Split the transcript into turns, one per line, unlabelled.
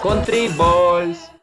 Country Balls.